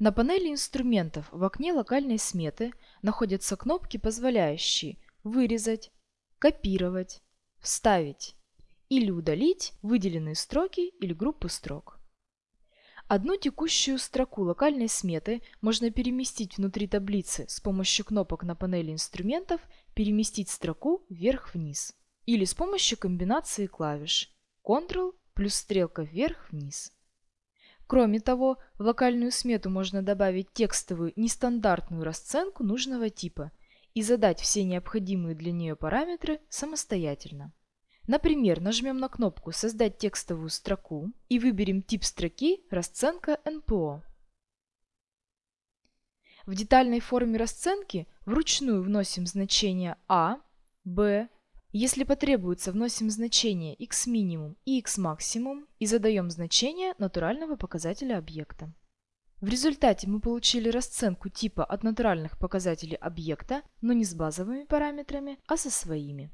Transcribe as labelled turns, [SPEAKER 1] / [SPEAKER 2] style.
[SPEAKER 1] На панели инструментов в окне локальной сметы находятся кнопки, позволяющие вырезать, копировать, вставить или удалить выделенные строки или группы строк. Одну текущую строку локальной сметы можно переместить внутри таблицы с помощью кнопок на панели инструментов «Переместить строку вверх-вниз» или с помощью комбинации клавиш Ctrl плюс стрелка вверх-вниз. Кроме того, в локальную смету можно добавить текстовую нестандартную расценку нужного типа и задать все необходимые для нее параметры самостоятельно. Например, нажмем на кнопку «Создать текстовую строку» и выберем тип строки «Расценка НПО». В детальной форме расценки вручную вносим значения А, Б, если потребуется, вносим значение x минимум и x максимум и задаем значение натурального показателя объекта. В результате мы получили расценку типа от натуральных показателей объекта, но не с базовыми параметрами, а со своими.